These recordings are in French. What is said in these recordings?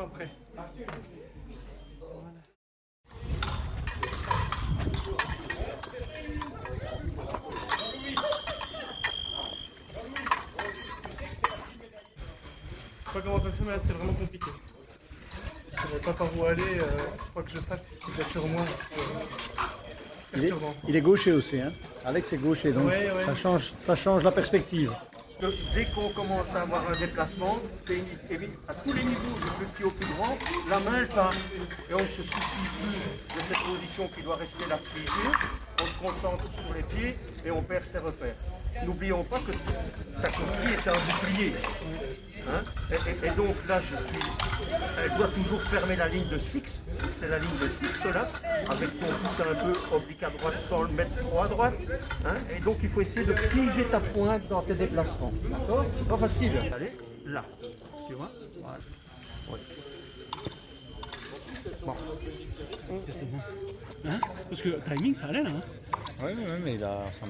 après. Je sais pas comment ça se fait, mais là c'était vraiment compliqué. Je savais pas par où aller, euh, quoi que je fasse, il sur moi. Il est, il est gaucher aussi, hein Alex est gaucher, donc Ouais, ouais. Ça, change, ça change la perspective. que dès qu'on commence à avoir un déplacement, c'est évite à tous les niveaux, au plus grand, la main elle part. Et on ne se soucie plus de cette position qui doit rester la figure. On se concentre sur les pieds et on perd ses repères. N'oublions pas que ta coquille est un bouclier. Hein et, donc là, je suis. Elle doit toujours fermer la ligne de six. C'est la ligne de six là, avec ton pouce un peu oblique à droite sans le mettre trop à droite. hein. et donc il faut essayer de figer ta pointe dans tes déplacements. D'accord? Pas facile. Allez, là. Tu vois? Voilà. Ouais. Hein Parce que timing, ça allait là. Hein Oui, oui, mais il a sa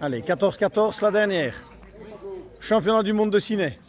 Allez, 14-14, la dernière. Championnat du monde de ciné.